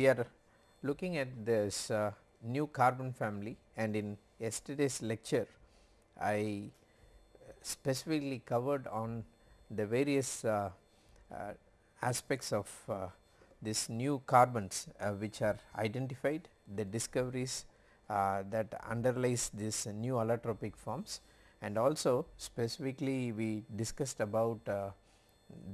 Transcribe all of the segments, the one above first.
we are looking at this uh, new carbon family and in yesterday's lecture I specifically covered on the various uh, uh, aspects of uh, this new carbons uh, which are identified, the discoveries uh, that underlies this new allotropic forms and also specifically we discussed about uh,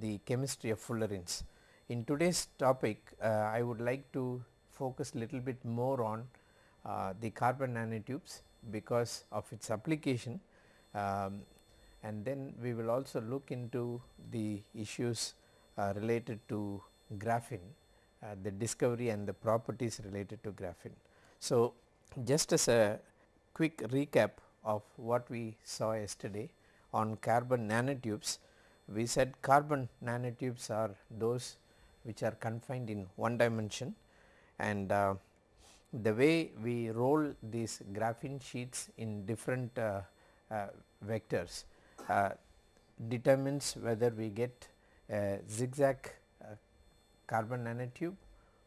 the chemistry of fullerenes. In today's topic I would like to focus little bit more on the carbon nanotubes because of its application um, and then we will also look into the issues uh, related to graphene, uh, the discovery and the properties related to graphene. So, just as a quick recap of what we saw yesterday on carbon nanotubes, we said carbon nanotubes are those which are confined in one dimension. And uh, the way we roll these graphene sheets in different uh, uh, vectors uh, determines whether we get a zigzag uh, carbon nanotube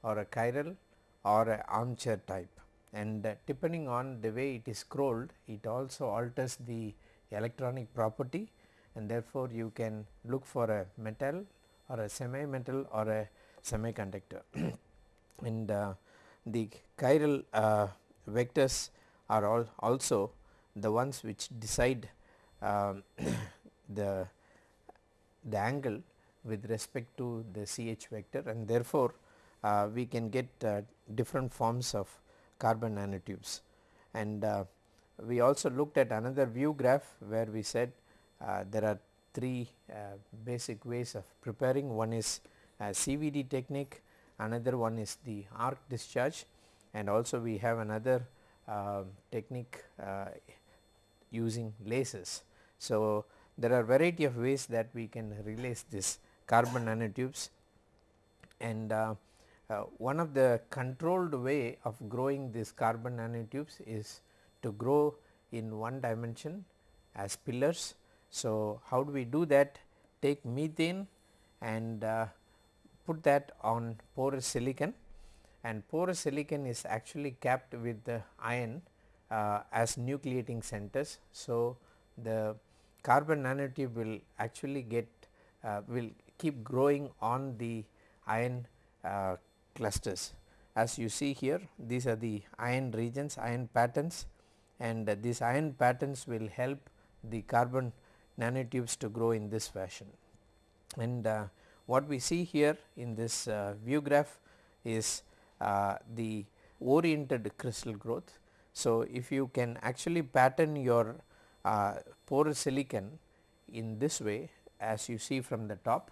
or a chiral or a armchair type. And uh, depending on the way it is scrolled it also alters the electronic property. And therefore you can look for a metal or a semi metal or a semiconductor and uh, the chiral uh, vectors are all also the ones which decide um, the the angle with respect to the CH vector and therefore, uh, we can get uh, different forms of carbon nanotubes. And uh, we also looked at another view graph where we said uh, there are three uh, basic ways of preparing one is CVD technique, another one is the arc discharge and also we have another um, technique uh, using lasers. So, there are variety of ways that we can release this carbon nanotubes and uh, uh, one of the controlled way of growing these carbon nanotubes is to grow in one dimension as pillars. So, how do we do that? Take methane and uh, put that on porous silicon and porous silicon is actually capped with the iron uh, as nucleating centers. So, the carbon nanotube will actually get uh, will keep growing on the iron uh, clusters. As you see here these are the iron regions iron patterns and these iron patterns will help the carbon nanotubes to grow in this fashion. And uh, what we see here in this uh, view graph is uh, the oriented crystal growth. So, if you can actually pattern your porous silicon in this way as you see from the top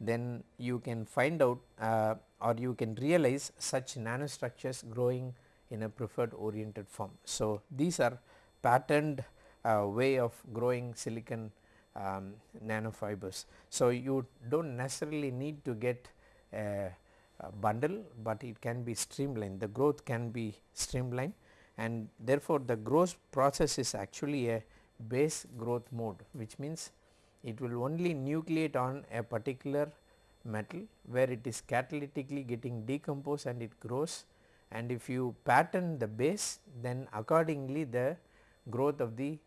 then you can find out uh, or you can realize such nanostructures growing in a preferred oriented form. So, these are patterned way of growing silicon um, nanofibers. So, you do not necessarily need to get a bundle, but it can be streamlined the growth can be streamlined and therefore, the growth process is actually a base growth mode which means it will only nucleate on a particular metal where it is catalytically getting decomposed and it grows and if you pattern the base then accordingly the growth of the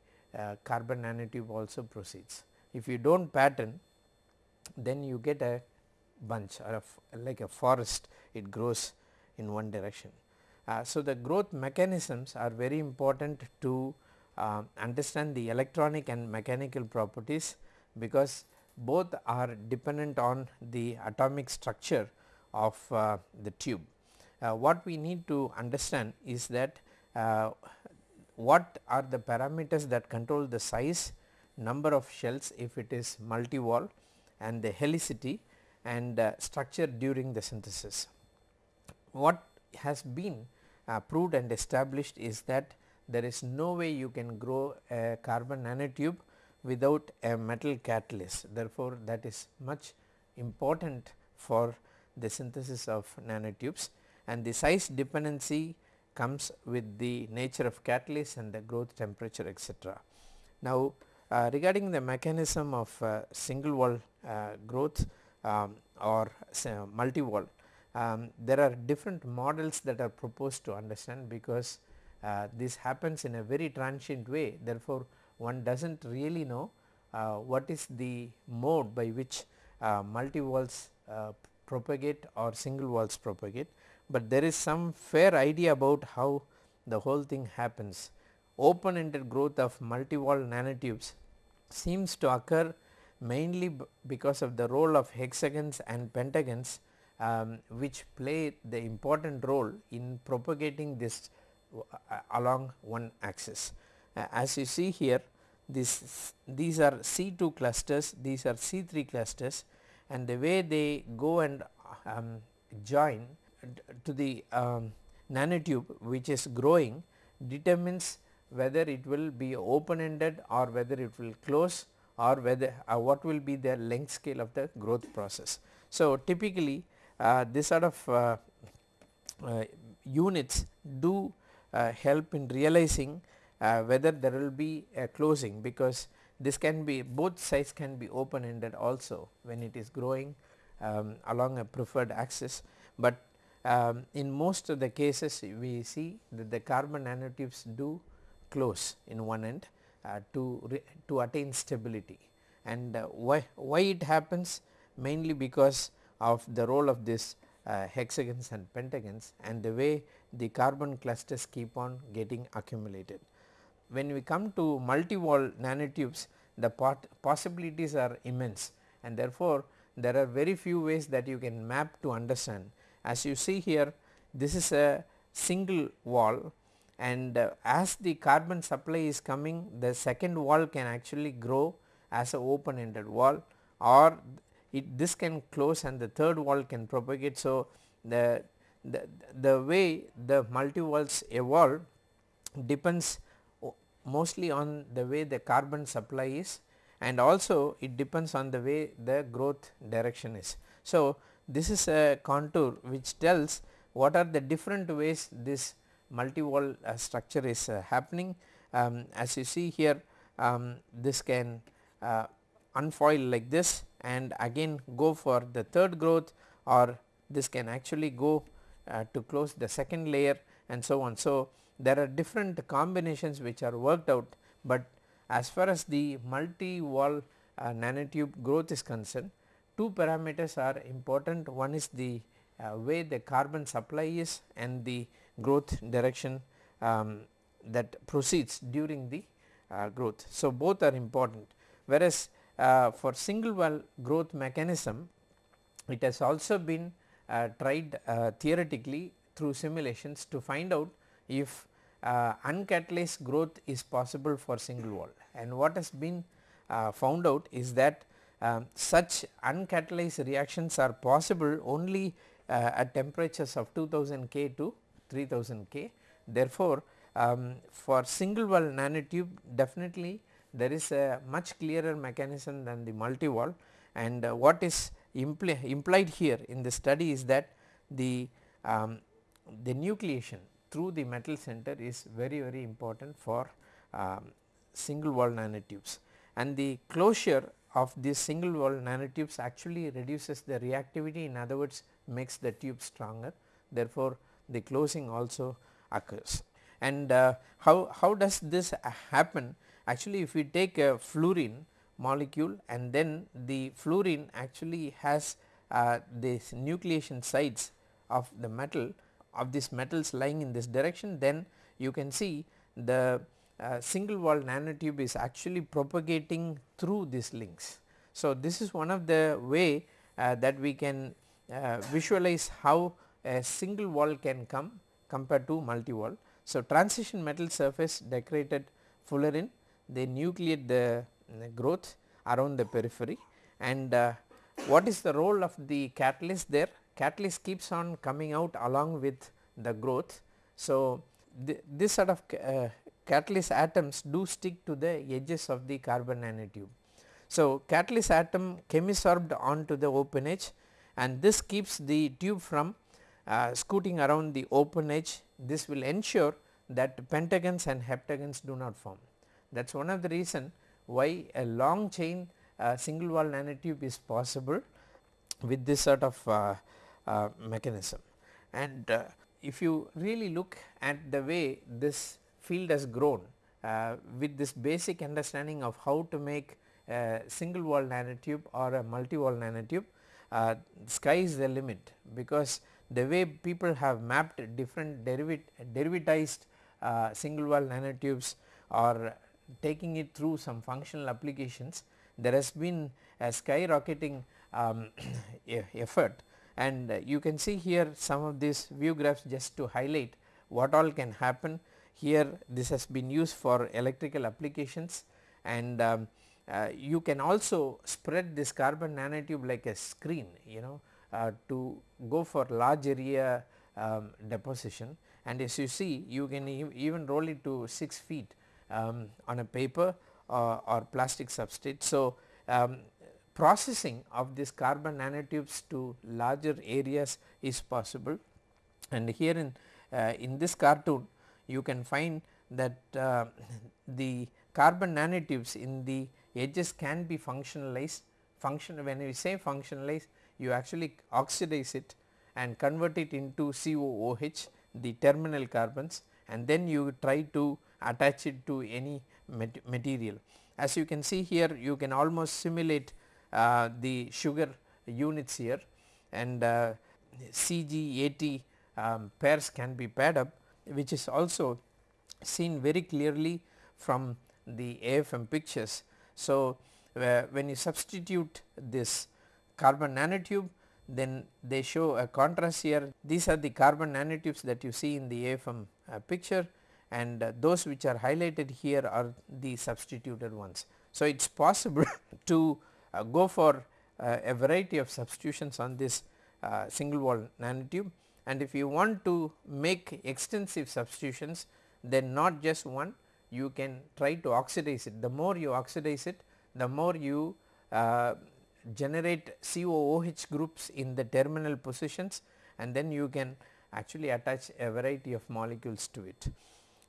carbon nanotube also proceeds. If you do not pattern then you get a bunch or a like a forest it grows in one direction. Uh, so, the growth mechanisms are very important to uh, understand the electronic and mechanical properties because both are dependent on the atomic structure of uh, the tube. Uh, what we need to understand is that uh, what are the parameters that control the size, number of shells if it is multi-wall and the helicity and uh, structure during the synthesis. What has been uh, proved and established is that there is no way you can grow a carbon nanotube without a metal catalyst. Therefore, that is much important for the synthesis of nanotubes and the size dependency comes with the nature of catalyst and the growth temperature etc. Now, uh, regarding the mechanism of uh, single wall uh, growth um, or multi wall um, there are different models that are proposed to understand because uh, this happens in a very transient way therefore, one does not really know uh, what is the mode by which uh, multi-walls uh, propagate or single walls propagate, but there is some fair idea about how the whole thing happens. Open ended growth of multi-wall nanotubes seems to occur mainly because of the role of hexagons and pentagons um, which play the important role in propagating this uh, along one axis. Uh, as you see here this these are C2 clusters, these are C3 clusters and the way they go and um, join to the um, nanotube which is growing determines whether it will be open ended or whether it will close or whether uh, what will be the length scale of the growth process. So, typically uh, this sort of uh, uh units do uh, help in realizing uh, whether there will be a closing because this can be both sides can be open ended also when it is growing um, along a preferred axis, but um, in most of the cases we see that the carbon nanotubes do close in one end uh, to to attain stability and uh, why why it happens mainly because of the role of this uh, hexagons and pentagons and the way the carbon clusters keep on getting accumulated. When we come to multi-wall nanotubes the possibilities are immense and therefore, there are very few ways that you can map to understand. As you see here this is a single wall and uh, as the carbon supply is coming the second wall can actually grow as a open ended wall or it this can close and the third wall can propagate. So, the, the, the way the multi walls evolve depends mostly on the way the carbon supply is and also it depends on the way the growth direction is. So, this is a contour which tells what are the different ways this multi-wall uh, structure is uh, happening. Um, as you see here um, this can uh, unfoil like this and again go for the third growth or this can actually go uh, to close the second layer and so on. So, there are different combinations which are worked out, but as far as the multi wall uh, nanotube growth is concerned two parameters are important. One is the uh, way the carbon supply is and the growth direction um, that proceeds during the uh, growth. So, both are important. Whereas uh, for single wall growth mechanism it has also been uh, tried uh, theoretically through simulations to find out if uh, uncatalyzed growth is possible for single wall. And what has been found out is that um, such uncatalyzed reactions are possible only uh, at temperatures of 2000 K to 3000 K. Therefore, um, for single wall nanotube definitely there is a much clearer mechanism than the multi wall and uh, what is impli implied here in the study is that the um, the nucleation through the metal center is very very important for um, single wall nanotubes and the closure of these single wall nanotubes actually reduces the reactivity in other words makes the tube stronger therefore, the closing also occurs. And uh, how, how does this happen actually if we take a fullerene molecule and then the fullerene actually has uh, this nucleation sites of the metal of these metals lying in this direction then you can see the uh, single wall nanotube is actually propagating through these links. So, this is one of the way uh, that we can uh, visualize how a single wall can come compared to multi wall. So, transition metal surface decorated fullerene they nucleate the, the growth around the periphery and uh, what is the role of the catalyst there? Catalyst keeps on coming out along with the growth. So, this sort of uh, catalyst atoms do stick to the edges of the carbon nanotube. So, catalyst atom chemisorbed onto the open edge and this keeps the tube from uh, scooting around the open edge. This will ensure that pentagons and heptagons do not form. That is one of the reason why a long chain uh, single wall nanotube is possible with this sort of uh, uh, mechanism. And uh, if you really look at the way this field has grown uh, with this basic understanding of how to make a single wall nanotube or a multi wall nanotube, uh, sky is the limit because the way people have mapped different derivat derivatized uh, single wall nanotubes or taking it through some functional applications, there has been a skyrocketing um, effort and you can see here some of these view graphs just to highlight what all can happen. Here this has been used for electrical applications and um, uh, you can also spread this carbon nanotube like a screen you know uh, to go for large area um, deposition and as you see you can e even roll it to 6 feet um, on a paper uh, or plastic substrate. So, um, processing of this carbon nanotubes to larger areas is possible and here in, uh, in this cartoon you can find that uh, the carbon nanotubes in the edges can be functionalized function when we say functionalize you actually oxidize it and convert it into COOH the terminal carbons and then you try to attach it to any material. As you can see here you can almost simulate uh, the sugar units here and uh, CGAT um, pairs can be paired up which is also seen very clearly from the AFM pictures. So, uh, when you substitute this carbon nanotube then they show a contrast here these are the carbon nanotubes that you see in the AFM uh, picture and uh, those which are highlighted here are the substituted ones. So, it is possible to uh, go for uh, a variety of substitutions on this uh, single wall nanotube and if you want to make extensive substitutions then not just one you can try to oxidize it. The more you oxidize it the more you uh, generate COOH groups in the terminal positions and then you can actually attach a variety of molecules to it.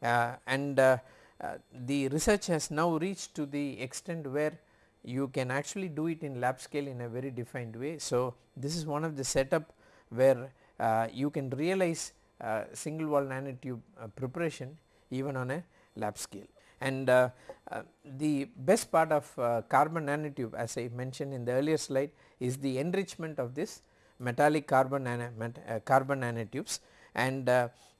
Uh, and uh, uh, the research has now reached to the extent where you can actually do it in lab scale in a very defined way. So, this is one of the setup where you can realize uh, single wall nanotube uh, preparation even on a lab scale. And uh, uh, the best part of uh, carbon nanotube as I mentioned in the earlier slide is the enrichment of this metallic carbon, nano, carbon nanotubes and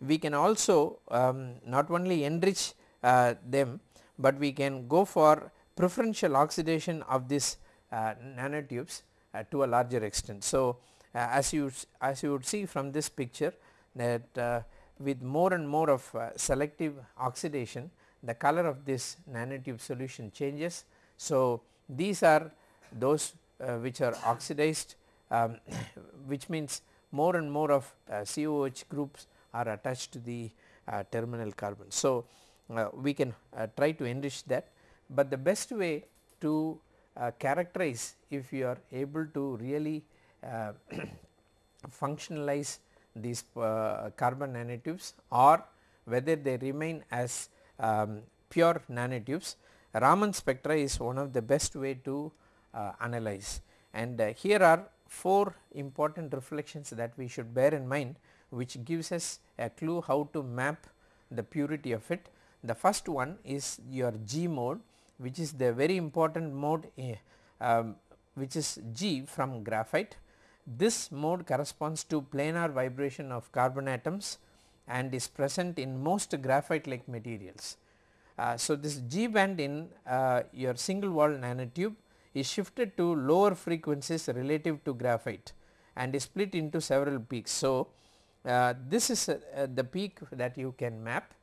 we can also um, not only enrich them, but we can go for preferential oxidation of these uh, nanotubes uh, to a larger extent. So, uh, as you as you would see from this picture that with more and more of selective oxidation the color of this nanotube solution changes. So, these are those which are oxidized um, which means more and more of uh, COH groups are attached to the uh, terminal carbon. So, uh, we can try to enrich that but the best way to uh, characterize if you are able to really uh, functionalize these uh, carbon nanotubes or whether they remain as um, pure nanotubes Raman spectra is one of the best way to uh, analyze and uh, here are four important reflections that we should bear in mind which gives us a clue how to map the purity of it. The first one is your G mode which is the very important mode uh, which is G from graphite. This mode corresponds to planar vibration of carbon atoms and is present in most graphite like materials. Uh, so, this G band in uh, your single wall nanotube is shifted to lower frequencies relative to graphite and is split into several peaks. So, uh, this is uh, the peak that you can map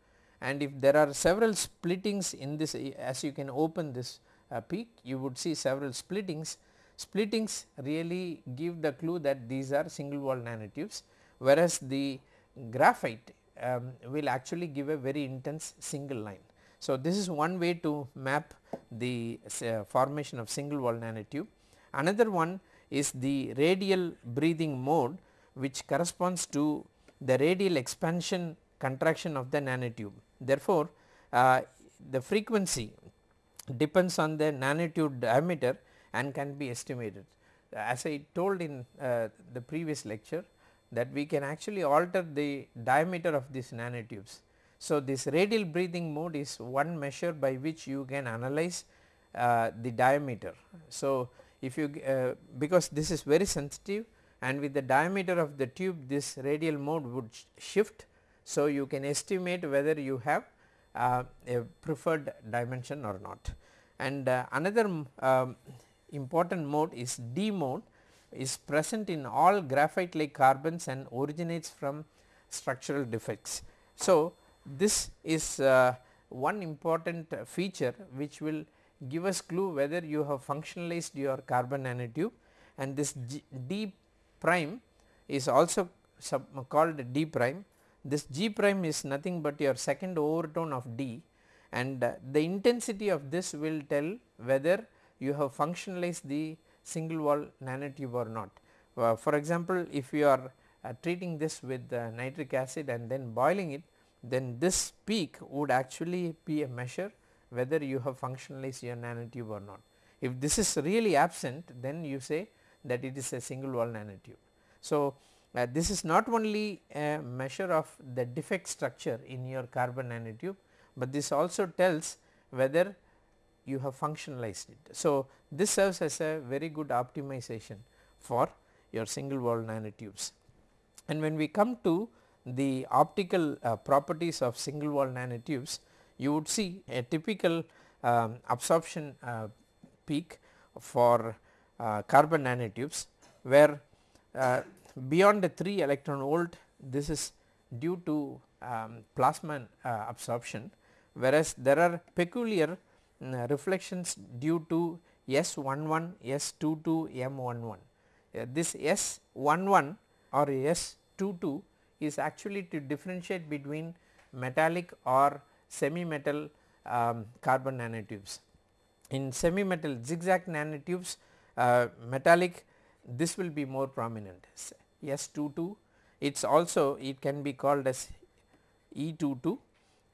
and if there are several splittings in this as you can open this uh, peak you would see several splittings. Splittings really give the clue that these are single wall nanotubes whereas the graphite um, will actually give a very intense single line. So, this is one way to map the uh, formation of single wall nanotube. Another one is the radial breathing mode which corresponds to the radial expansion contraction of the nanotube. Therefore, uh, the frequency depends on the nanotube diameter and can be estimated. As I told in uh, the previous lecture that we can actually alter the diameter of these nanotubes. So, this radial breathing mode is one measure by which you can analyze uh, the diameter. So, if you uh, because this is very sensitive and with the diameter of the tube this radial mode would sh shift. So, you can estimate whether you have uh, a preferred dimension or not. And uh, another um, important mode is D mode is present in all graphite like carbons and originates from structural defects. So, this is uh, one important feature which will give us clue whether you have functionalized your carbon nanotube and this G D prime is also called D prime. This G prime is nothing but your second overtone of D and uh, the intensity of this will tell whether you have functionalized the single wall nanotube or not. Uh, for example, if you are uh, treating this with uh, nitric acid and then boiling it then this peak would actually be a measure whether you have functionalized your nanotube or not. If this is really absent then you say that it is a single wall nanotube. So, uh, this is not only a measure of the defect structure in your carbon nanotube, but this also tells whether you have functionalized it. So, this serves as a very good optimization for your single wall nanotubes. And when we come to the optical uh, properties of single wall nanotubes, you would see a typical um, absorption uh, peak for uh, carbon nanotubes where uh, beyond the 3 electron volt this is due to um, plasma uh, absorption whereas there are peculiar reflections due to S11, S22, M11. Uh, this S11 or S22 is actually to differentiate between metallic or semi metal um, carbon nanotubes. In semi metal zigzag nanotubes uh, metallic this will be more prominent S22 it is also it can be called as E22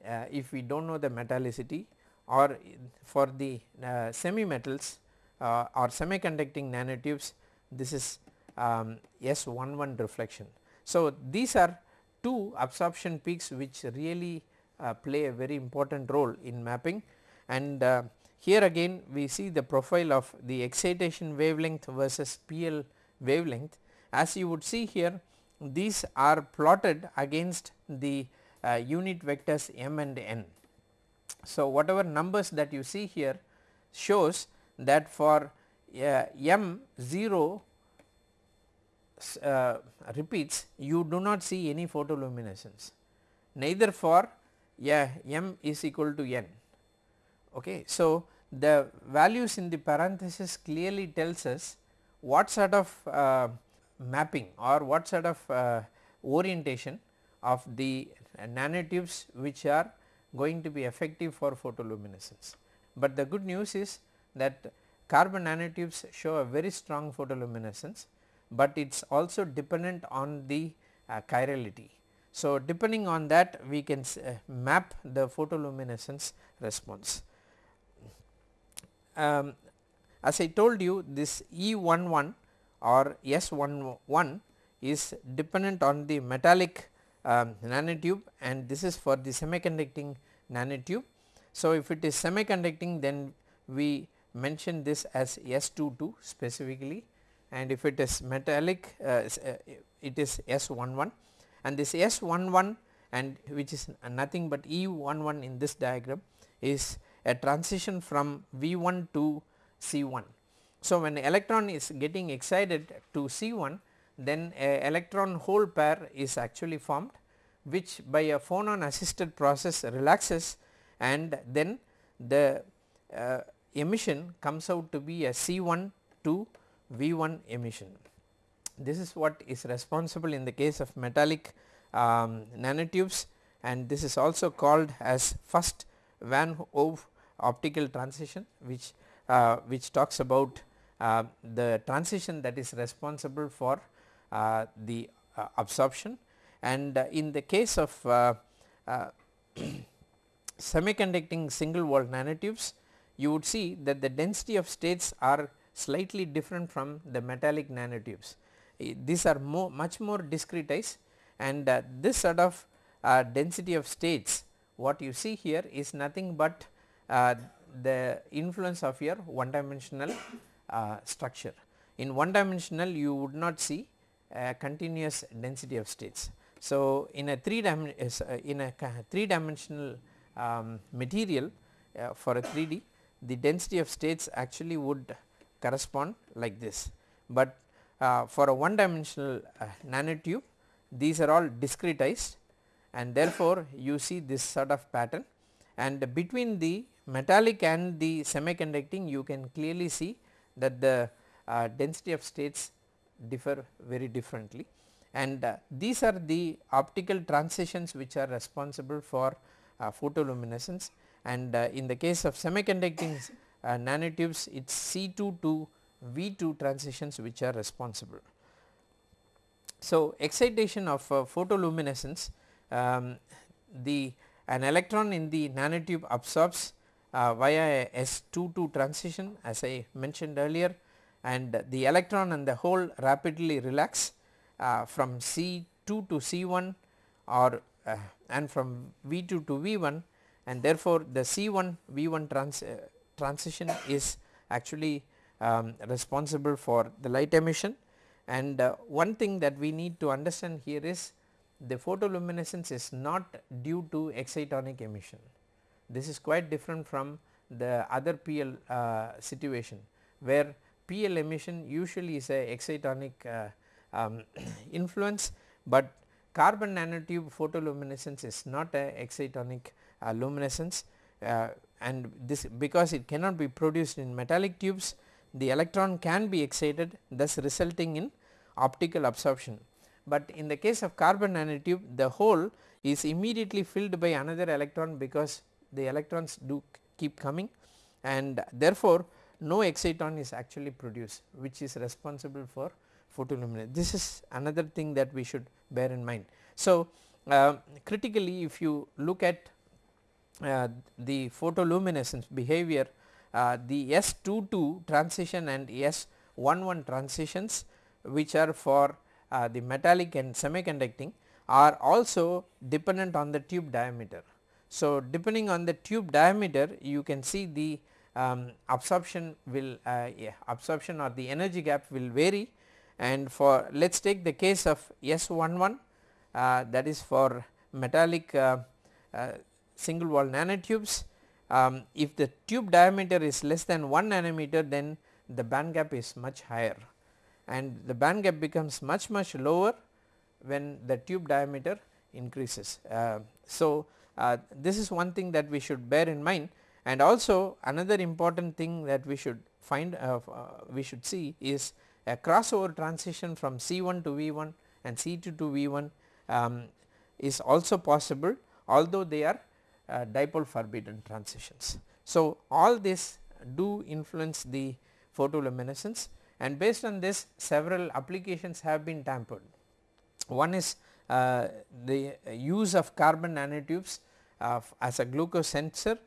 uh, if we do not know the metallicity or for the uh, semi metals uh, or semiconducting nanotubes this is um, S11 reflection. So, these are two absorption peaks which really uh, play a very important role in mapping and uh, here again we see the profile of the excitation wavelength versus PL wavelength as you would see here these are plotted against the uh, unit vectors m and n. So, whatever numbers that you see here shows that for uh, m 0 uh, repeats you do not see any photoluminescence neither for yeah, m is equal to n. Okay. So, the values in the parenthesis clearly tells us what sort of uh, mapping or what sort of uh, orientation of the nanotubes which are going to be effective for photoluminescence. But the good news is that carbon nanotubes show a very strong photoluminescence, but it is also dependent on the uh, chirality. So, depending on that we can uh, map the photoluminescence response. Um, as I told you this E11 or S11 is dependent on the metallic um, nanotube and this is for the semiconducting nanotube. So, if it is semiconducting then we mention this as S22 specifically and if it is metallic uh, uh it is S11 and this S11 and which is nothing but E11 in this diagram is a transition from V1 to C1. So, when electron is getting excited to C1 then a electron hole pair is actually formed which by a phonon assisted process relaxes and then the uh, emission comes out to be a C1 to V1 emission. This is what is responsible in the case of metallic um, nanotubes and this is also called as first van Hove optical transition which uh, which talks about uh, the transition that is responsible for the uh, absorption and uh, in the case of uh, semiconducting single wall nanotubes you would see that the density of states are slightly different from the metallic nanotubes. these are more much more discretized and uh, this sort of uh, density of states what you see here is nothing but uh, the influence of your one dimensional uh, structure. In one dimensional you would not see continuous density of states. So, in a 3 dimensional uh, in a 3 dimensional um, material uh, for a 3D the density of states actually would correspond like this, but uh, for a one dimensional uh, nanotube these are all discretized and therefore, you see this sort of pattern and between the metallic and the semiconducting you can clearly see that the uh, density of states differ very differently and uh, these are the optical transitions which are responsible for uh, photoluminescence and uh, in the case of semiconducting uh, nanotubes it is C2 to V2 transitions which are responsible. So, excitation of uh, photoluminescence um, the an electron in the nanotube absorbs uh, via a S22 transition as I mentioned earlier and the electron and the hole rapidly relax uh, from C2 to C1 or uh, and from V2 to V1 and therefore the C1 V1 trans, uh, transition is actually um, responsible for the light emission and uh, one thing that we need to understand here is the photoluminescence is not due to excitonic emission. This is quite different from the other PL uh, situation where PL emission usually is a excitonic uh, um, influence, but carbon nanotube photoluminescence is not a excitonic uh, luminescence uh, and this because it cannot be produced in metallic tubes the electron can be excited thus resulting in optical absorption. But in the case of carbon nanotube the hole is immediately filled by another electron because the electrons do keep coming and therefore no exciton is actually produced which is responsible for photoluminescence. This is another thing that we should bear in mind. So, uh, critically if you look at uh, the photoluminescence behavior uh, the S22 transition and S11 transitions which are for uh, the metallic and semiconducting are also dependent on the tube diameter. So, depending on the tube diameter you can see the um, absorption will uh, yeah, absorption or the energy gap will vary. And for let us take the case of S11 uh, that is for metallic uh, uh, single wall nanotubes. Um, if the tube diameter is less than 1 nanometer then the band gap is much higher. And the band gap becomes much much lower when the tube diameter increases. Uh, so, uh, this is one thing that we should bear in mind and also another important thing that we should find uh, uh we should see is a crossover transition from C1 to V1 and C2 to V1 um, is also possible although they are uh, dipole forbidden transitions. So, all this do influence the photoluminescence and based on this several applications have been tampered. One is uh, the use of carbon nanotubes uh, as a glucose sensor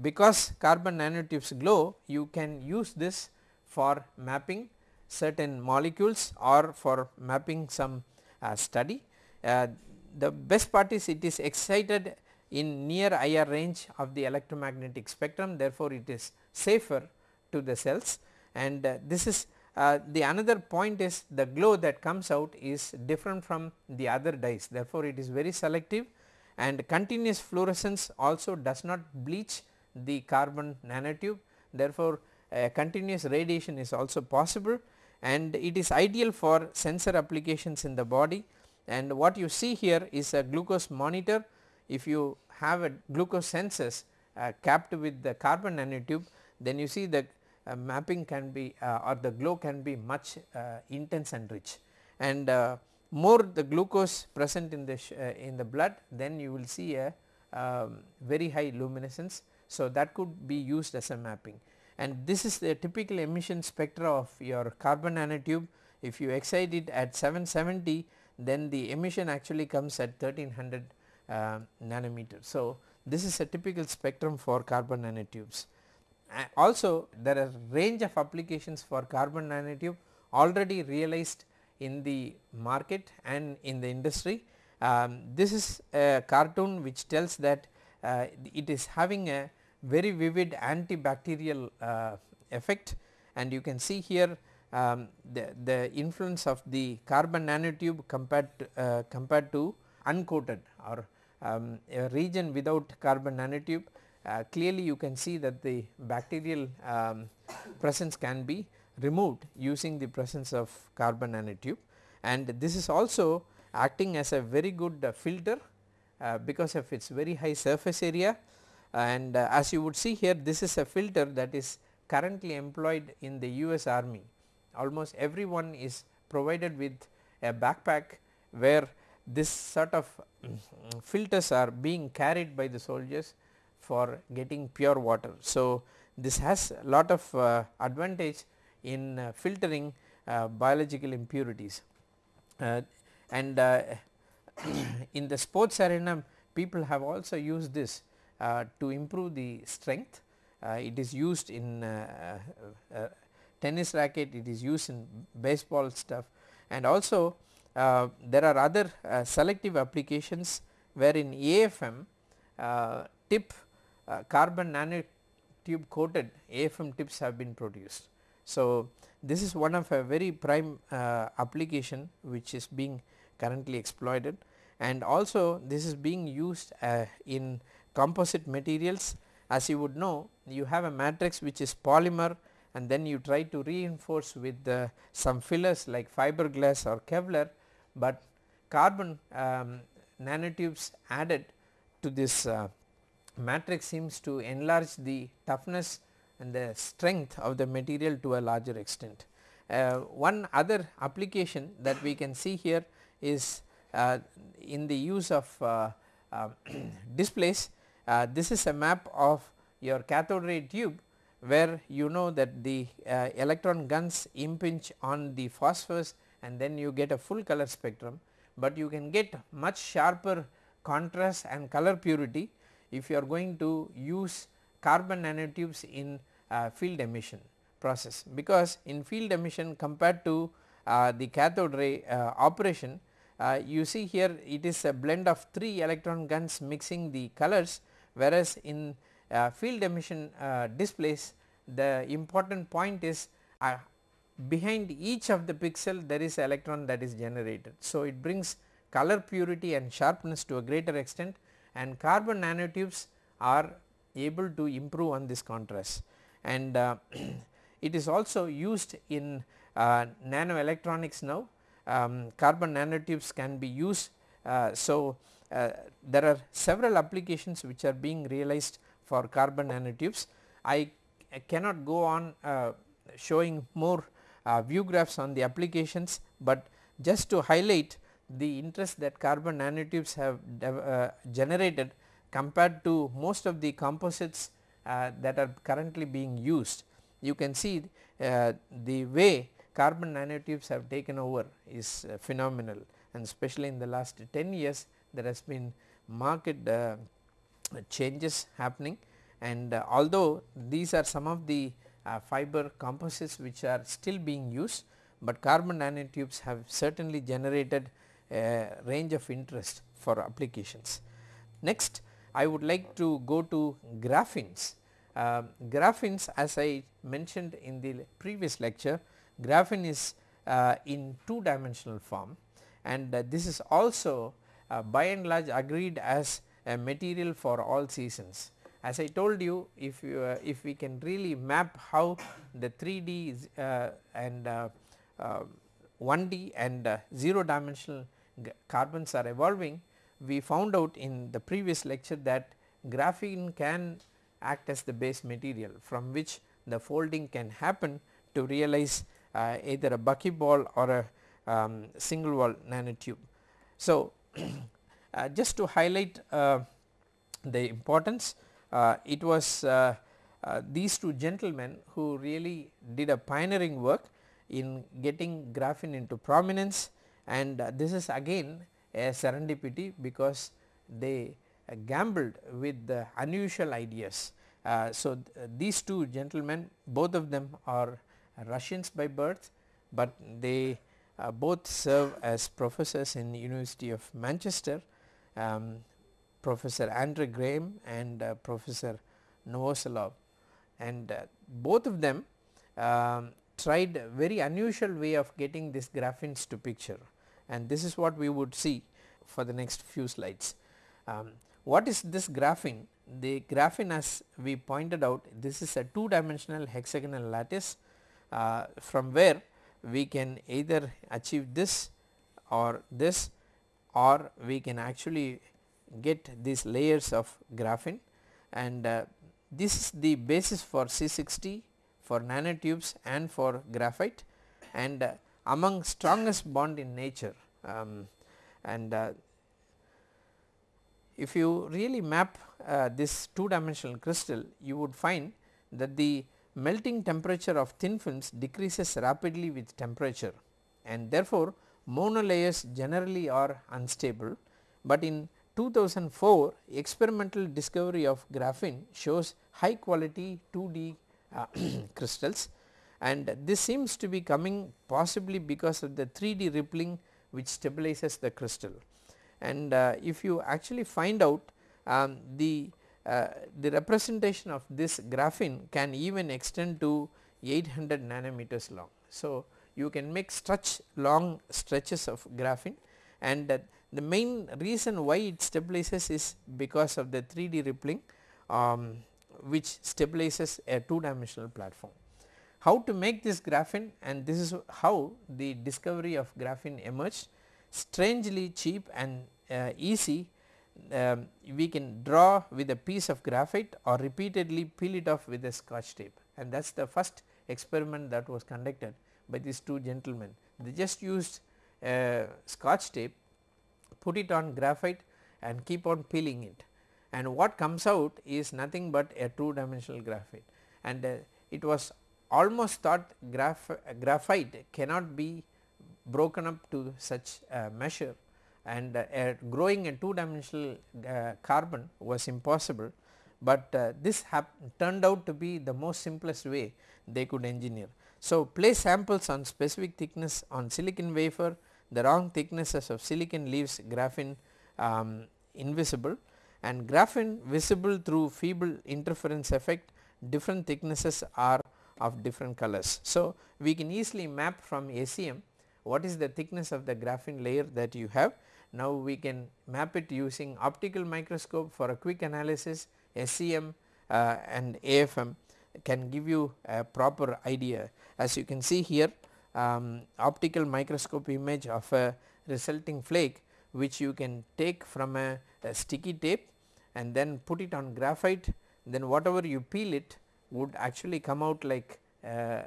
because carbon nanotubes glow you can use this for mapping certain molecules or for mapping some uh, study. Uh, the best part is it is excited in near IR range of the electromagnetic spectrum therefore, it is safer to the cells and uh, this is uh, the another point is the glow that comes out is different from the other dyes therefore, it is very selective and continuous fluorescence also does not bleach the carbon nanotube. Therefore, continuous radiation is also possible. And it is ideal for sensor applications in the body. And what you see here is a glucose monitor. If you have a glucose sensors uh, capped with the carbon nanotube then you see the uh, mapping can be uh, or the glow can be much uh, intense and rich. And uh, more the glucose present in the uh, in the blood then you will see a um, very high luminescence. So, that could be used as a mapping and this is the typical emission spectra of your carbon nanotube if you excite it at 770 then the emission actually comes at 1300 uh, nanometers. So, this is a typical spectrum for carbon nanotubes. Uh, also there are range of applications for carbon nanotube already realized in the market and in the industry. Um, this is a cartoon which tells that uh, it is having a very vivid antibacterial uh, effect and you can see here um, the, the influence of the carbon nanotube compared to, uh, compared to uncoated or um, a region without carbon nanotube uh, clearly you can see that the bacterial um, presence can be removed using the presence of carbon nanotube. And this is also acting as a very good uh, filter uh, because of its very high surface area. And uh, as you would see here this is a filter that is currently employed in the US army. Almost everyone is provided with a backpack where this sort of filters are being carried by the soldiers for getting pure water. So, this has a lot of uh, advantage in uh, filtering uh, biological impurities uh, and in the sports arena people have also used this to improve the strength. it is used in tennis racket, it is used in baseball stuff and also uh, there are other uh, selective applications where in AFM uh, tip carbon nanotube coated AFM tips have been produced. So, this is one of a very prime application which is being currently exploited. And also this is being used uh, in composite materials. As you would know you have a matrix which is polymer and then you try to reinforce with uh, some fillers like fiberglass or Kevlar, but carbon um, nanotubes added to this uh, matrix seems to enlarge the toughness and the strength of the material to a larger extent. Uh, one other application that we can see here is uh, in the use of uh, uh, displays. this is a map of your cathode ray tube where you know that the uh, electron guns impinge on the phosphors and then you get a full color spectrum, but you can get much sharper contrast and color purity if you are going to use carbon nanotubes in uh, field emission process because in field emission compared to uh, the cathode ray uh, operation uh, you see here it is a blend of 3 electron guns mixing the colors whereas in uh, field emission uh, displays the important point is behind each of the pixel there is electron that is generated. So, it brings color purity and sharpness to a greater extent and carbon nanotubes are able to improve on this contrast and uh, it is also used in uh, nanoelectronics now um, carbon nanotubes can be used. Uh, so, uh, there are several applications which are being realized for carbon nanotubes. I cannot go on uh, showing more uh, view graphs on the applications, but just to highlight the interest that carbon nanotubes have generated compared to most of the composites uh, that are currently being used. You can see uh, the way carbon nanotubes have taken over is uh, phenomenal and especially in the last 10 years there has been market changes happening and uh, although these are some of the uh, fiber composites which are still being used, but carbon nanotubes have certainly generated a range of interest for applications. Next I would like to go to graphenes. Uh, graphenes as I mentioned in the previous lecture, graphene is uh, in two dimensional form and uh, this is also uh, by and large agreed as a material for all seasons. As I told you if you uh, if we can really map how the 3D uh, and 1D uh, uh, and 0 dimensional carbons are evolving we found out in the previous lecture that graphene can act as the base material from which the folding can happen to realize uh, either a buckyball or a um, single wall nanotube. So, uh, just to highlight uh, the importance uh, it was uh, uh, these two gentlemen who really did a pioneering work in getting graphene into prominence and this is again a serendipity because they gambled with the unusual ideas. Uh, so, th these two gentlemen both of them are Russians by birth, but they uh, both serve as professors in University of Manchester, um, Professor Andre Geim and uh, Professor Novoselov. And uh, both of them um, tried very unusual way of getting this graphene to picture and this is what we would see for the next few slides. Um, what is this graphene? The graphene as we pointed out this is a two dimensional hexagonal lattice uh, from where we can either achieve this or this or we can actually get these layers of graphene and uh, this is the basis for C60 for nanotubes and for graphite and uh, among strongest bond in nature um, and uh, if you really map uh, this two dimensional crystal you would find that the melting temperature of thin films decreases rapidly with temperature and therefore monolayers generally are unstable, but in 2004 experimental discovery of graphene shows high quality 2D uh, crystals and this seems to be coming possibly because of the 3D rippling which stabilizes the crystal. And uh, if you actually find out um, the uh, the representation of this graphene can even extend to 800 nanometers long. So, you can make stretch long stretches of graphene and uh, the main reason why it stabilizes is because of the 3D rippling um, which stabilizes a two dimensional platform. How to make this graphene and this is how the discovery of graphene emerged. Strangely cheap and uh, easy um, we can draw with a piece of graphite or repeatedly peel it off with a scotch tape. And that is the first experiment that was conducted by these two gentlemen. They just used uh, scotch tape, put it on graphite and keep on peeling it. And what comes out is nothing but a two dimensional graphite. And uh, it was almost thought graph graphite cannot be broken up to such a measure and uh, growing a two dimensional uh, carbon was impossible, but uh, this turned out to be the most simplest way they could engineer. So, place samples on specific thickness on silicon wafer the wrong thicknesses of silicon leaves graphene um, invisible and graphene visible through feeble interference effect different thicknesses are of different colors. So, we can easily map from SEM what is the thickness of the graphene layer that you have now we can map it using optical microscope for a quick analysis SEM uh, and AFM can give you a proper idea. As you can see here um, optical microscope image of a resulting flake which you can take from a, a sticky tape and then put it on graphite then whatever you peel it would actually come out like uh,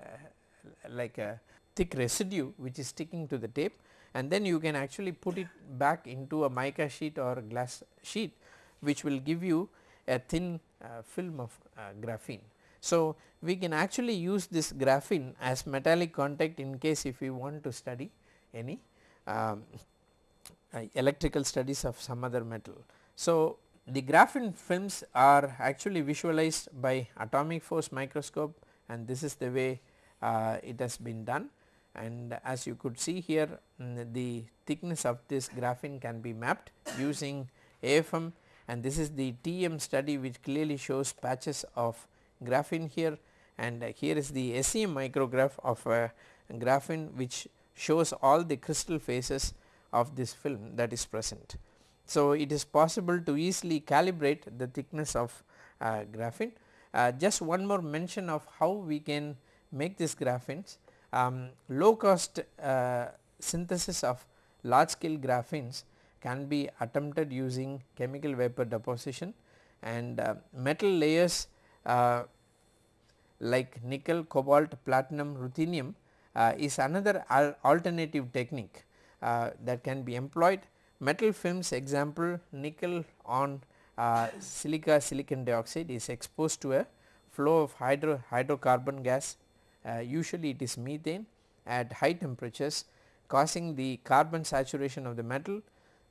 like a thick residue which is sticking to the tape and then you can actually put it back into a mica sheet or glass sheet which will give you a thin uh, film of uh, graphene. So, we can actually use this graphene as metallic contact in case if we want to study any um, uh, electrical studies of some other metal. So, the graphene films are actually visualized by atomic force microscope and this is the way uh, it has been done. And as you could see here mm, the thickness of this graphene can be mapped using AFM and this is the TM study which clearly shows patches of graphene here. And uh, here is the SEM micrograph of a graphene which shows all the crystal phases of this film that is present. So, it is possible to easily calibrate the thickness of uh, graphene. Uh, just one more mention of how we can make this graphenes um, low cost uh, synthesis of large scale graphenes can be attempted using chemical vapor deposition and uh, metal layers uh, like nickel, cobalt, platinum, ruthenium uh, is another al alternative technique that can be employed. Metal films example nickel on uh, silica silicon dioxide is exposed to a flow of hydro hydrocarbon gas uh, usually it is methane at high temperatures causing the carbon saturation of the metal.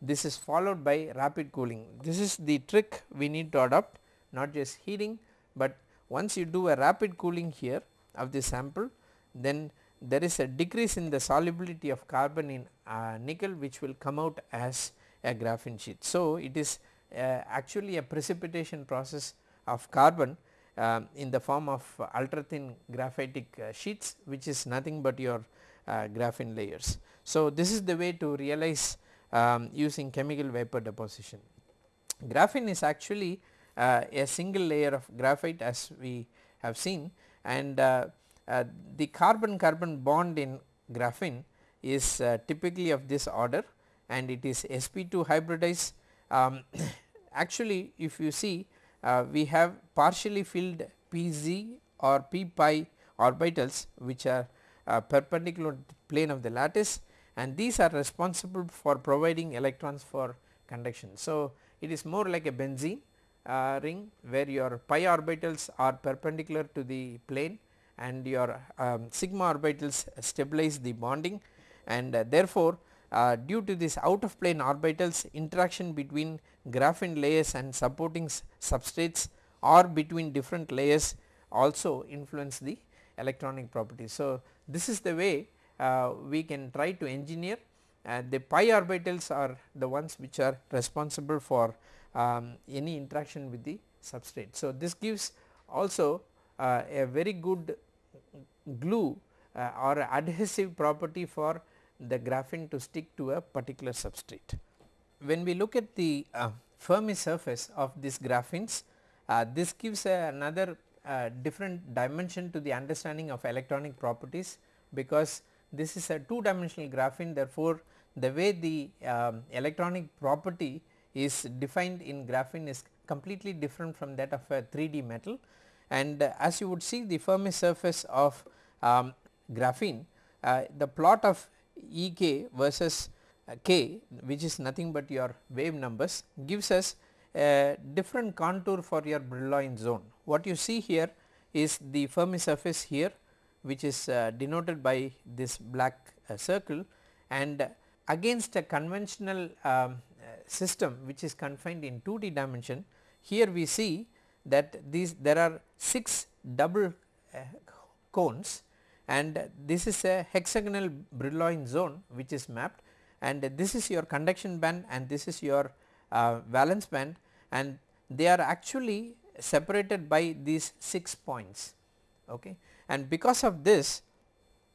This is followed by rapid cooling. This is the trick we need to adopt not just heating, but once you do a rapid cooling here of the sample then there is a decrease in the solubility of carbon in uh, nickel which will come out as a graphene sheet. So, it is uh, actually a precipitation process of carbon uh, in the form of ultra thin graphitic uh, sheets which is nothing but your uh, graphene layers. So, this is the way to realize um, using chemical vapor deposition. Graphene is actually uh, a single layer of graphite as we have seen and the carbon carbon bond in graphene is uh, typically of this order and it is sp2 hybridized. Um, actually if you see uh, we have partially filled pz or p pi orbitals which are uh, perpendicular plane of the lattice and these are responsible for providing electrons for conduction. So, it is more like a benzene uh, ring where your pi orbitals are perpendicular to the plane and your um, sigma orbitals stabilize the bonding and uh, therefore, uh, due to this out of plane orbitals interaction between graphene layers and supporting substrates or between different layers also influence the electronic properties. So, this is the way uh, we can try to engineer uh, the pi orbitals are the ones which are responsible for um, any interaction with the substrate. So, this gives also uh, a very good glue uh, or adhesive property for the graphene to stick to a particular substrate. When we look at the uh, Fermi surface of these graphenes, uh, this gives another uh, different dimension to the understanding of electronic properties because this is a two dimensional graphene therefore, the way the um, electronic property is defined in graphene is completely different from that of a 3D metal and uh, as you would see the Fermi surface of um, graphene uh, the plot of E k versus uh, k which is nothing but your wave numbers gives us a different contour for your Brillouin zone. What you see here is the Fermi surface here which is uh, denoted by this black uh, circle and against a conventional um, system which is confined in 2D dimension here we see that these there are 6 double uh, cones and this is a hexagonal Brillouin zone which is mapped. And this is your conduction band and this is your uh, valence band. And they are actually separated by these 6 points. Okay? And because of this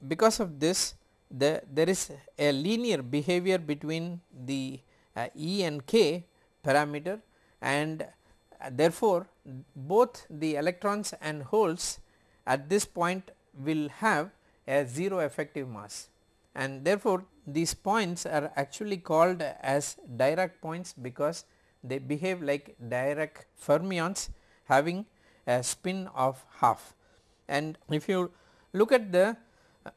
because of this the there is a linear behavior between the uh, E and K parameter. And uh, therefore, both the electrons and holes at this point will have a 0 effective mass and therefore, these points are actually called as Dirac points because they behave like Dirac fermions having a spin of half. And if you look at the uh,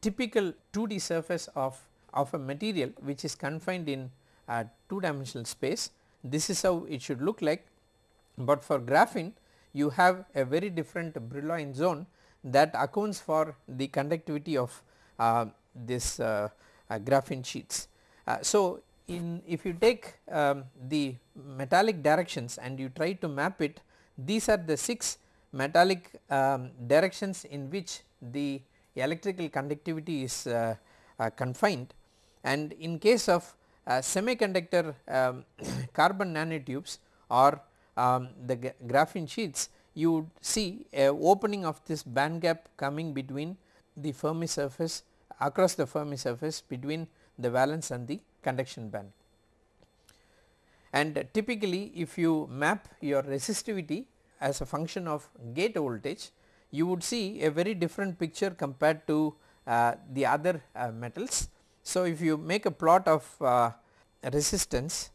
typical 2D surface of, of a material which is confined in uh, 2 dimensional space this is how it should look like but for graphene you have a very different Brillouin zone that accounts for the conductivity of uh, this uh, graphene sheets. Uh, so, in if you take um, the metallic directions and you try to map it these are the 6 metallic um, directions in which the electrical conductivity is uh, uh, confined and in case of semiconductor um, carbon nanotubes or um, the graphene sheets you would see a opening of this band gap coming between the Fermi surface across the Fermi surface between the valence and the conduction band. And typically if you map your resistivity as a function of gate voltage you would see a very different picture compared to uh, the other uh, metals so, if you make a plot of uh, resistance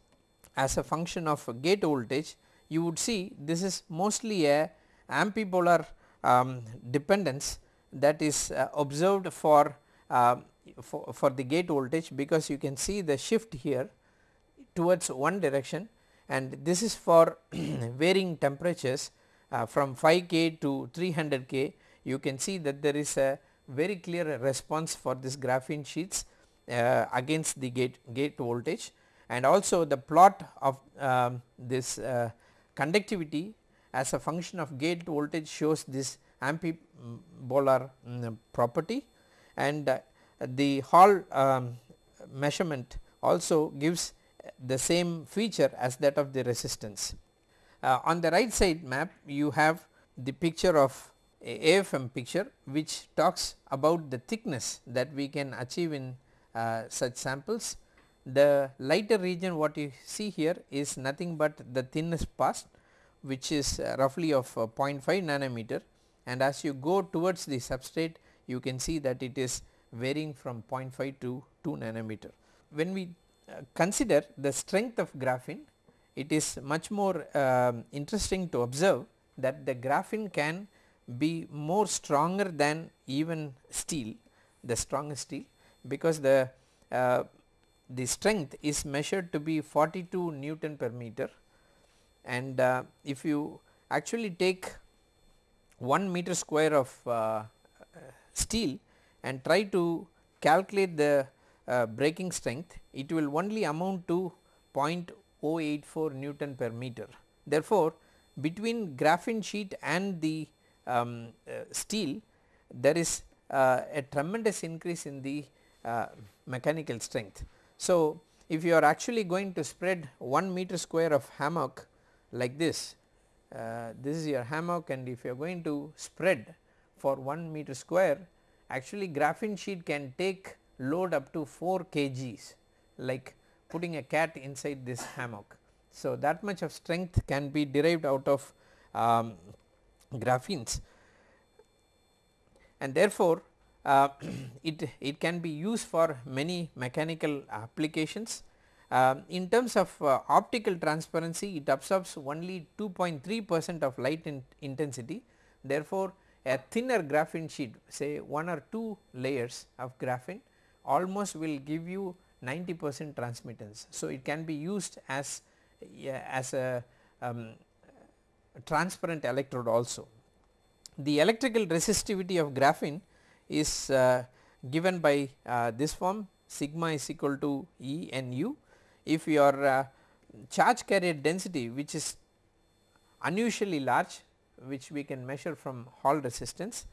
as a function of gate voltage you would see this is mostly a ambipolar um, dependence that is uh, observed for, uh, for, for the gate voltage because you can see the shift here towards one direction and this is for varying temperatures uh, from 5 K to 300 K. You can see that there is a very clear response for this graphene sheets uh, against the gate, gate voltage and also the plot of um, this uh, conductivity as a function of gate voltage shows this ambipolar um, property and uh, the Hall um, measurement also gives the same feature as that of the resistance. Uh, on the right side map you have the picture of a AFM picture which talks about the thickness that we can achieve in uh, such samples. The lighter region what you see here is nothing but the thinnest pass which is uh, roughly of uh, 0.5 nanometer and as you go towards the substrate you can see that it is varying from 0.5 to 2 nanometer. When we uh, consider the strength of graphene it is much more um, interesting to observe that the graphene can be more stronger than even steel the strongest steel because the uh, the strength is measured to be 42 Newton per meter and uh, if you actually take 1 meter square of uh, steel and try to calculate the uh, breaking strength it will only amount to 0.084 Newton per meter. Therefore, between graphene sheet and the um, uh, steel there is uh, a tremendous increase in the uh, mechanical strength. So, if you are actually going to spread 1 meter square of hammock like this, uh, this is your hammock and if you are going to spread for 1 meter square actually graphene sheet can take load up to 4 kgs like putting a cat inside this hammock. So, that much of strength can be derived out of um, graphenes and therefore, uh, it, it can be used for many mechanical applications. Uh, in terms of uh, optical transparency it absorbs only 2.3 percent of light in intensity therefore, a thinner graphene sheet say 1 or 2 layers of graphene almost will give you 90 percent transmittance. So, it can be used as, as a um, transparent electrode also. The electrical resistivity of graphene is uh, given by uh, this form sigma is equal to E N U. If your uh, charge carrier density which is unusually large which we can measure from Hall resistance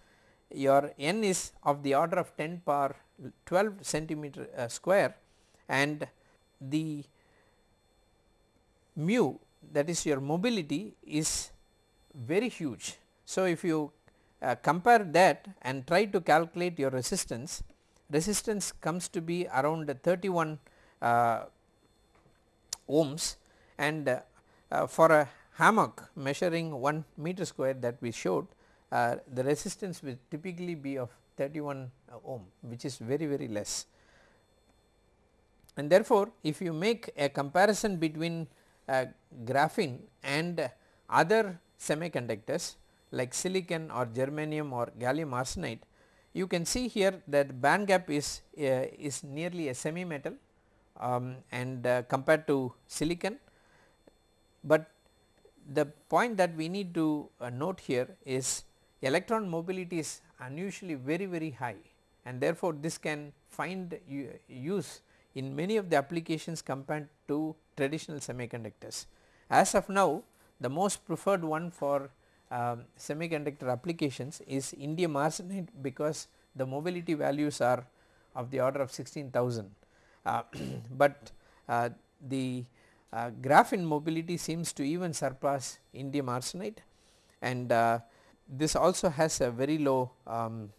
your n is of the order of 10 power 12 centimeter uh, square and the mu that is your mobility is very huge. So, if you uh, compare that and try to calculate your resistance, resistance comes to be around 31 uh, ohms and uh, uh, for a hammock measuring 1 meter square that we showed uh, the resistance will typically be of 31 ohm which is very very less. And therefore, if you make a comparison between uh, graphene and other semiconductors like silicon or germanium or gallium arsenide, you can see here that band gap is, uh, is nearly a semi metal um, and uh, compared to silicon, but the point that we need to uh, note here is electron mobility is unusually very very high and therefore, this can find use in many of the applications compared to traditional semiconductors. As of now the most preferred one for um, semiconductor applications is indium arsenide because the mobility values are of the order of 16,000, uh, but uh, the uh, graphene mobility seems to even surpass indium arsenide and uh, this also has a very low um,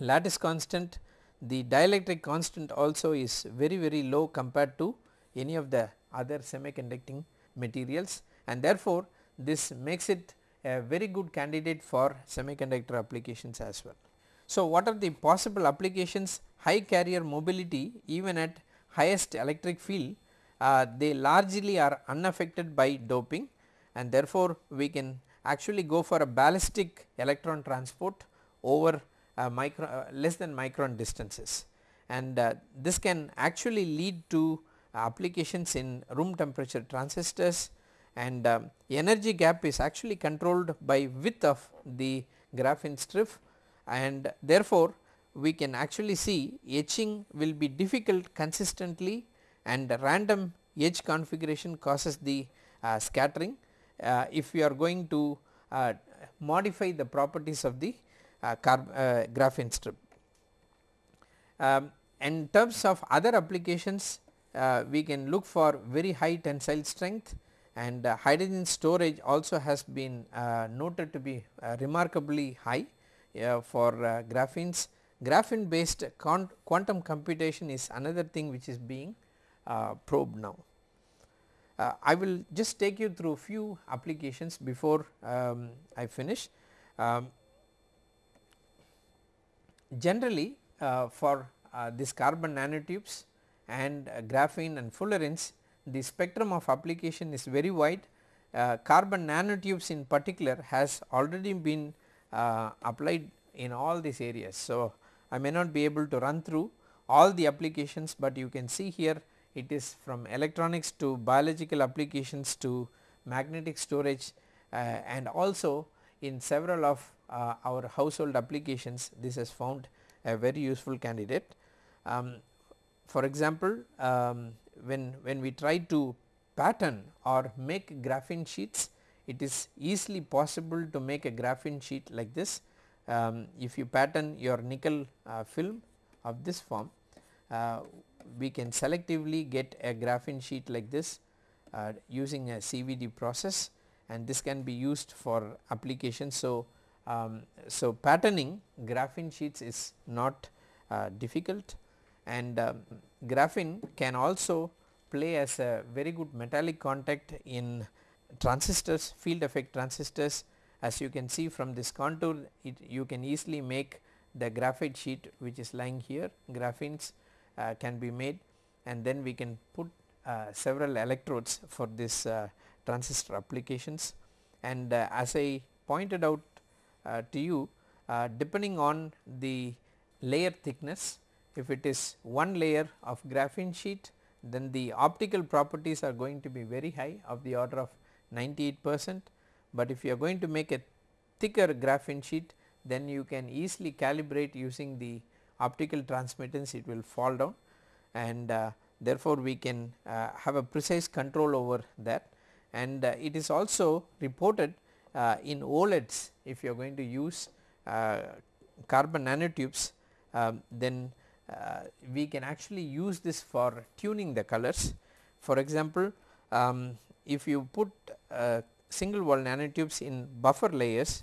lattice constant. The dielectric constant also is very very low compared to any of the other semiconducting materials. And therefore, this makes it a very good candidate for semiconductor applications as well. So, what are the possible applications high carrier mobility even at highest electric field uh, they largely are unaffected by doping and therefore, we can actually go for a ballistic electron transport over uh, micro, uh, less than micron distances and uh, this can actually lead to applications in room temperature transistors and um, energy gap is actually controlled by width of the graphene strip and therefore, we can actually see etching will be difficult consistently and random edge configuration causes the uh, scattering uh, if we are going to uh, modify the properties of the uh, uh, graphene strip. Um, in terms of other applications uh, we can look for very high tensile strength and uh, hydrogen storage also has been uh, noted to be uh, remarkably high uh, for uh, graphenes. Graphene based quantum computation is another thing which is being probed now. I will just take you through a few applications before um, I finish. Um, generally for this carbon nanotubes and uh, graphene and fullerenes the spectrum of application is very wide uh, carbon nanotubes in particular has already been uh, applied in all these areas. So, I may not be able to run through all the applications, but you can see here it is from electronics to biological applications to magnetic storage uh, and also in several of uh, our household applications this has found a very useful candidate. Um, for example, um, when, when we try to pattern or make graphene sheets it is easily possible to make a graphene sheet like this. Um, if you pattern your nickel uh, film of this form uh, we can selectively get a graphene sheet like this uh, using a CVD process and this can be used for applications. So, um, so patterning graphene sheets is not uh, difficult and um, graphene can also play as a very good metallic contact in transistors field effect transistors. As you can see from this contour it you can easily make the graphite sheet which is lying here graphenes uh, can be made. And then we can put uh, several electrodes for this uh, transistor applications. And uh, as I pointed out uh, to you uh, depending on the layer thickness if it is one layer of graphene sheet then the optical properties are going to be very high of the order of 98 percent, but if you are going to make a thicker graphene sheet then you can easily calibrate using the optical transmittance it will fall down. And uh, therefore we can uh, have a precise control over that. And uh, it is also reported uh, in OLEDs if you are going to use uh, carbon nanotubes um, then uh, we can actually use this for tuning the colors. For example, um, if you put uh, single wall nanotubes in buffer layers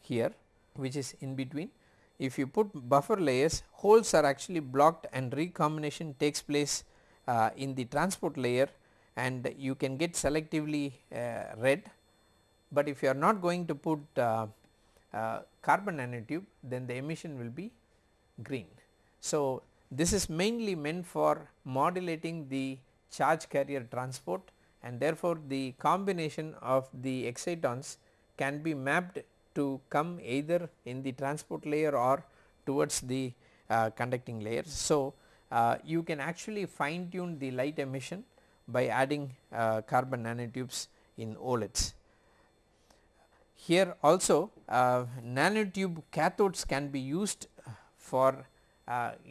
here which is in between if you put buffer layers holes are actually blocked and recombination takes place uh, in the transport layer and you can get selectively uh, red, but if you are not going to put uh, uh, carbon nanotube then the emission will be green. So, this is mainly meant for modulating the charge carrier transport and therefore, the combination of the excitons can be mapped to come either in the transport layer or towards the uh, conducting layer. So, uh, you can actually fine tune the light emission by adding uh, carbon nanotubes in OLEDs. Here also uh, nanotube cathodes can be used for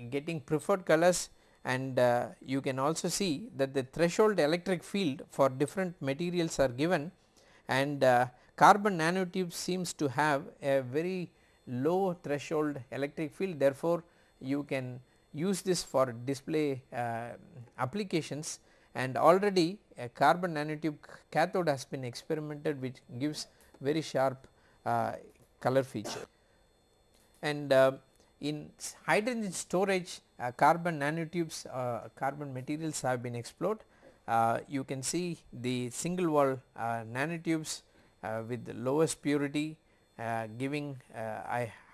getting preferred colors and uh, you can also see that the threshold electric field for different materials are given and uh, carbon nanotube seems to have a very low threshold electric field therefore, you can use this for display uh, applications and already a carbon nanotube cathode has been experimented which gives very sharp uh, color feature. And uh, in hydrogen storage uh, carbon nanotubes uh, carbon materials have been explored. Uh, you can see the single wall uh, nanotubes uh, with the lowest purity uh, giving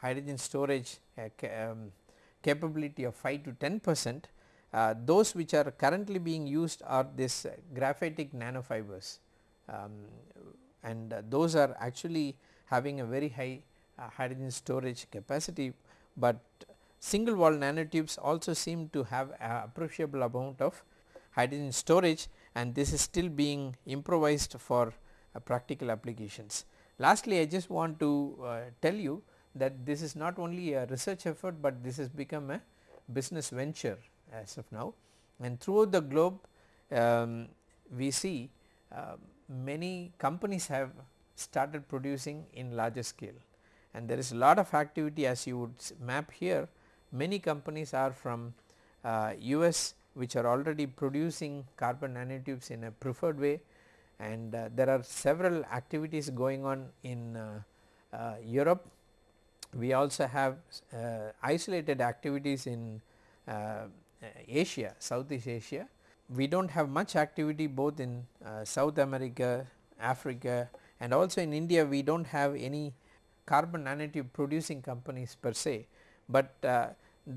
hydrogen storage ca um, capability of 5 to 10 percent. those which are currently being used are this graphitic nanofibers um, and those are actually having a very high hydrogen storage capacity but single wall nanotubes also seem to have a appreciable amount of hydrogen storage and this is still being improvised for uh, practical applications. Lastly, I just want to uh, tell you that this is not only a research effort, but this has become a business venture as of now and throughout the globe um, we see uh, many companies have started producing in larger scale and there is a lot of activity as you would map here many companies are from uh, US which are already producing carbon nanotubes in a preferred way and uh, there are several activities going on in uh, uh, Europe. We also have uh, isolated activities in Asia, Southeast Asia. We do not have much activity both in South America, Africa and also in India we do not have any carbon nanotube producing companies per se, but uh,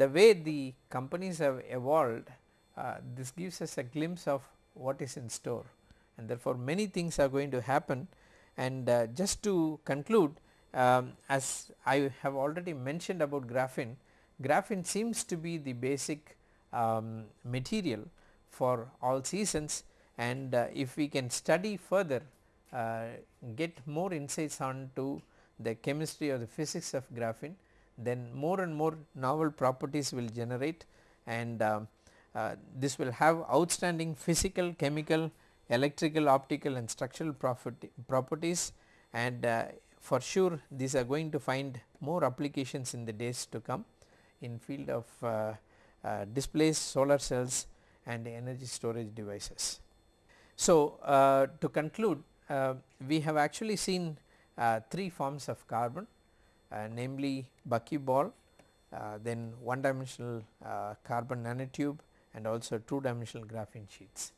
the way the companies have evolved uh, this gives us a glimpse of what is in store and therefore many things are going to happen. And uh, just to conclude um, as I have already mentioned about graphene, graphene seems to be the basic um, material for all seasons. And uh, if we can study further uh, get more insights on to the chemistry or the physics of graphene then more and more novel properties will generate and uh, uh, this will have outstanding physical, chemical, electrical, optical and structural properties and uh, for sure these are going to find more applications in the days to come in field of uh, uh, displays, solar cells and energy storage devices. So, uh, to conclude we have actually seen uh, three forms of carbon uh, namely buckyball, uh, then one dimensional uh, carbon nanotube and also two dimensional graphene sheets.